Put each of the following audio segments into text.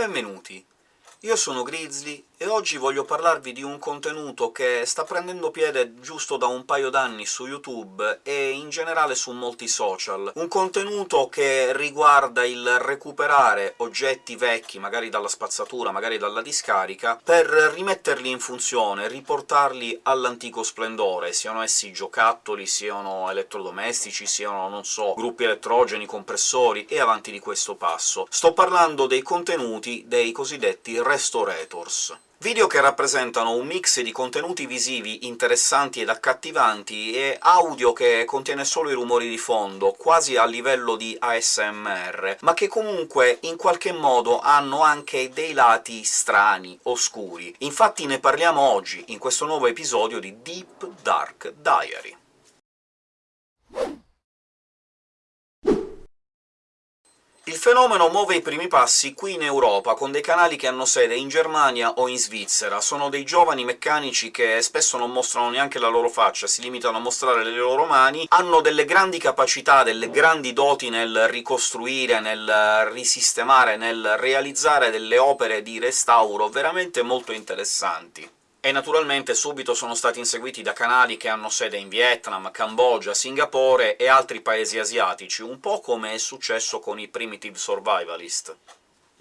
Benvenuti! Io sono Grizzly, e oggi voglio parlarvi di un contenuto che sta prendendo piede giusto da un paio d'anni su YouTube e in generale su molti social. Un contenuto che riguarda il recuperare oggetti vecchi, magari dalla spazzatura, magari dalla discarica, per rimetterli in funzione, riportarli all'antico splendore, siano essi giocattoli, siano elettrodomestici, siano, non so, gruppi elettrogeni, compressori, e avanti di questo passo. Sto parlando dei contenuti dei cosiddetti restorators. Video che rappresentano un mix di contenuti visivi interessanti ed accattivanti e audio che contiene solo i rumori di fondo, quasi a livello di ASMR, ma che comunque in qualche modo hanno anche dei lati strani, oscuri. Infatti ne parliamo oggi, in questo nuovo episodio di Deep Dark Diary. Il fenomeno muove i primi passi qui in Europa, con dei canali che hanno sede in Germania o in Svizzera. Sono dei giovani meccanici che spesso non mostrano neanche la loro faccia, si limitano a mostrare le loro mani, hanno delle grandi capacità, delle grandi doti nel ricostruire, nel risistemare, nel realizzare delle opere di restauro veramente molto interessanti e naturalmente subito sono stati inseguiti da canali che hanno sede in Vietnam, Cambogia, Singapore e altri paesi asiatici, un po' come è successo con i Primitive Survivalist.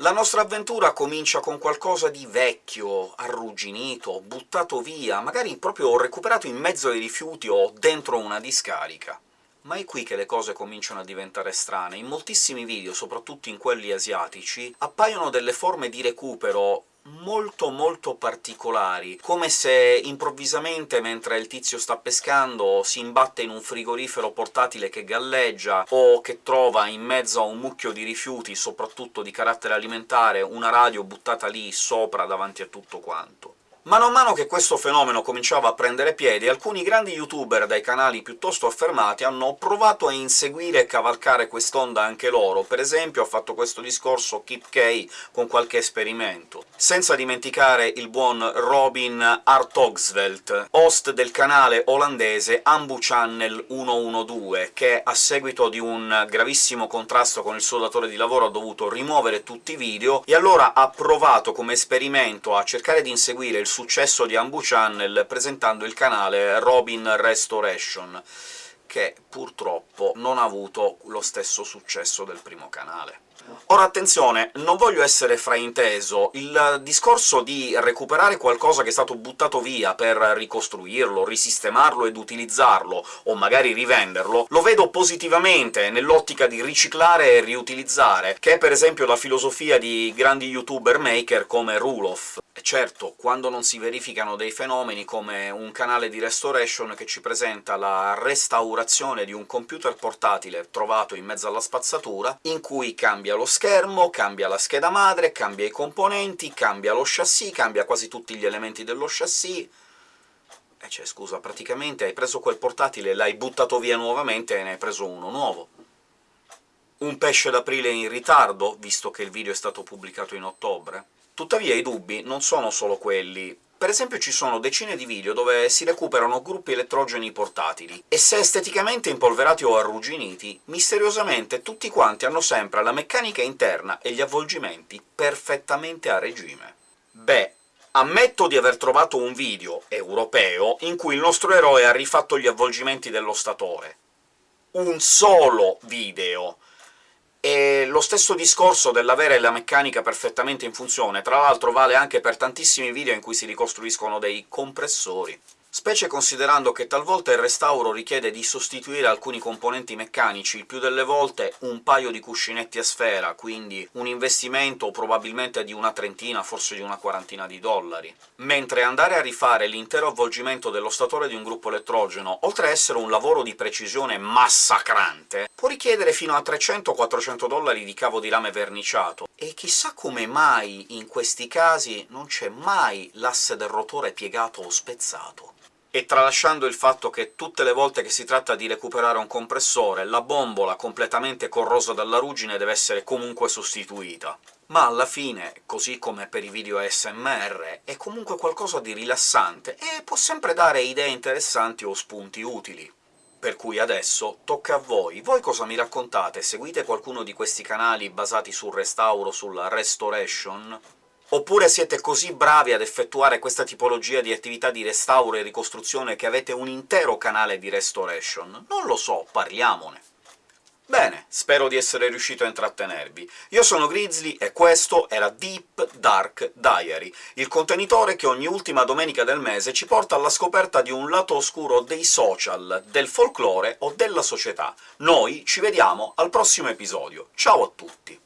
La nostra avventura comincia con qualcosa di vecchio, arrugginito, buttato via, magari proprio recuperato in mezzo ai rifiuti o dentro una discarica. Ma è qui che le cose cominciano a diventare strane. In moltissimi video, soprattutto in quelli asiatici, appaiono delle forme di recupero molto molto particolari, come se improvvisamente, mentre il tizio sta pescando, si imbatte in un frigorifero portatile che galleggia, o che trova in mezzo a un mucchio di rifiuti, soprattutto di carattere alimentare, una radio buttata lì sopra davanti a tutto quanto. Mano a mano che questo fenomeno cominciava a prendere piede, alcuni grandi youtuber dai canali piuttosto affermati hanno provato a inseguire e cavalcare quest'onda anche loro, per esempio ha fatto questo discorso Kip K con qualche esperimento. Senza dimenticare il buon Robin Artogsvelt, host del canale olandese Ambu Channel 112, che a seguito di un gravissimo contrasto con il suo datore di lavoro ha dovuto rimuovere tutti i video, e allora ha provato come esperimento a cercare di inseguire il successo di Ambu Channel presentando il canale Robin Restoration, che purtroppo non ha avuto lo stesso successo del primo canale. Ora attenzione, non voglio essere frainteso, il discorso di recuperare qualcosa che è stato buttato via per ricostruirlo, risistemarlo ed utilizzarlo, o magari rivenderlo, lo vedo positivamente nell'ottica di riciclare e riutilizzare, che è per esempio la filosofia di grandi youtuber maker come Rulof. Certo, quando non si verificano dei fenomeni come un canale di restoration che ci presenta la restaurazione di un computer portatile trovato in mezzo alla spazzatura, in cui cambia lo schermo, cambia la scheda madre, cambia i componenti, cambia lo chassis, cambia quasi tutti gli elementi dello chassis... E cioè, scusa, praticamente hai preso quel portatile, l'hai buttato via nuovamente e ne hai preso uno nuovo. Un pesce d'aprile in ritardo, visto che il video è stato pubblicato in ottobre? Tuttavia i dubbi non sono solo quelli. Per esempio ci sono decine di video dove si recuperano gruppi elettrogeni portatili, e se esteticamente impolverati o arrugginiti, misteriosamente tutti quanti hanno sempre la meccanica interna e gli avvolgimenti perfettamente a regime. Beh, Ammetto di aver trovato un video europeo in cui il nostro eroe ha rifatto gli avvolgimenti dello statore. Un solo video! E lo stesso discorso dell'avere la meccanica perfettamente in funzione, tra l'altro vale anche per tantissimi video in cui si ricostruiscono dei compressori specie considerando che talvolta il restauro richiede di sostituire alcuni componenti meccanici, il più delle volte un paio di cuscinetti a sfera, quindi un investimento probabilmente di una trentina, forse di una quarantina di dollari. Mentre andare a rifare l'intero avvolgimento dello statore di un gruppo elettrogeno, oltre a essere un lavoro di precisione massacrante, può richiedere fino a 300-400 dollari di cavo di rame verniciato, e chissà come mai in questi casi non c'è mai l'asse del rotore piegato o spezzato e tralasciando il fatto che tutte le volte che si tratta di recuperare un compressore, la bombola completamente corrosa dalla ruggine deve essere comunque sostituita. Ma alla fine, così come per i video ASMR, è comunque qualcosa di rilassante, e può sempre dare idee interessanti o spunti utili. Per cui adesso tocca a voi. Voi cosa mi raccontate? Seguite qualcuno di questi canali basati sul restauro, sulla restoration? Oppure siete così bravi ad effettuare questa tipologia di attività di restauro e ricostruzione che avete un intero canale di restoration? Non lo so, parliamone! Bene, spero di essere riuscito a intrattenervi. Io sono Grizzly e questo era Deep Dark Diary, il contenitore che ogni ultima domenica del mese ci porta alla scoperta di un lato oscuro dei social, del folklore o della società. Noi ci vediamo al prossimo episodio. Ciao a tutti!